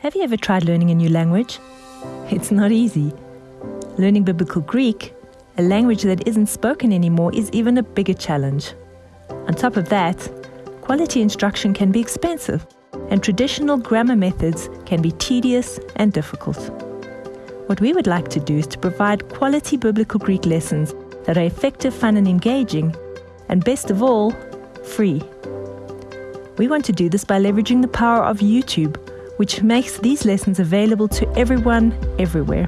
Have you ever tried learning a new language? It's not easy. Learning Biblical Greek, a language that isn't spoken anymore, is even a bigger challenge. On top of that, quality instruction can be expensive, and traditional grammar methods can be tedious and difficult. What we would like to do is to provide quality Biblical Greek lessons that are effective, fun, and engaging, and best of all, free. We want to do this by leveraging the power of YouTube which makes these lessons available to everyone, everywhere.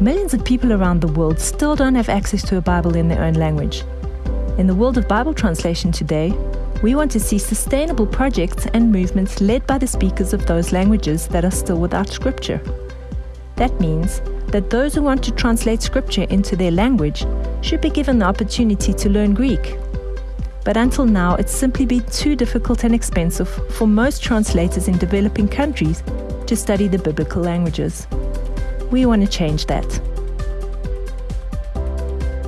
Millions of people around the world still don't have access to a Bible in their own language. In the world of Bible translation today, we want to see sustainable projects and movements led by the speakers of those languages that are still without scripture. That means that those who want to translate scripture into their language should be given the opportunity to learn Greek but until now it's simply been too difficult and expensive for most translators in developing countries to study the biblical languages. We want to change that.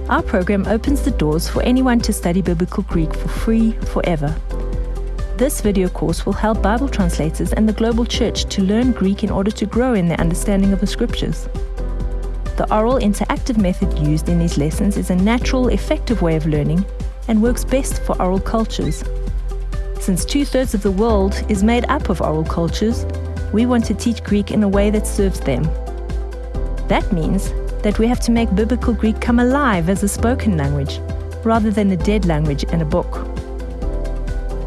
Our program opens the doors for anyone to study Biblical Greek for free forever. This video course will help Bible translators and the global church to learn Greek in order to grow in their understanding of the scriptures. The oral interactive method used in these lessons is a natural, effective way of learning and works best for oral cultures. Since two thirds of the world is made up of oral cultures, we want to teach Greek in a way that serves them. That means that we have to make Biblical Greek come alive as a spoken language, rather than a dead language in a book.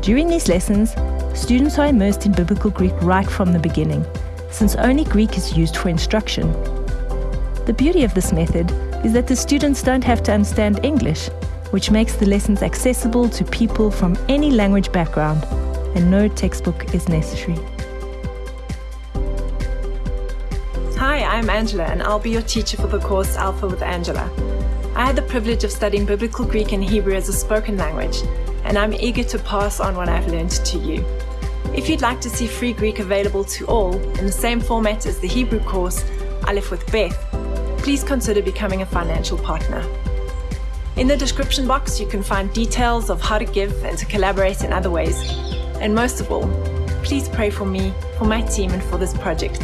During these lessons, students are immersed in Biblical Greek right from the beginning, since only Greek is used for instruction. The beauty of this method is that the students don't have to understand English which makes the lessons accessible to people from any language background, and no textbook is necessary. Hi, I'm Angela, and I'll be your teacher for the course Alpha with Angela. I had the privilege of studying Biblical Greek and Hebrew as a spoken language, and I'm eager to pass on what I've learned to you. If you'd like to see free Greek available to all in the same format as the Hebrew course, Aleph with Beth, please consider becoming a financial partner. In the description box, you can find details of how to give and to collaborate in other ways. And most of all, please pray for me, for my team, and for this project.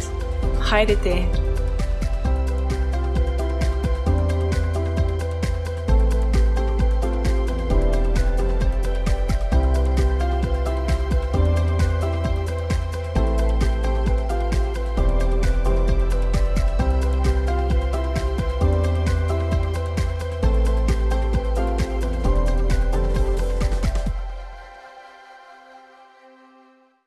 Chairete.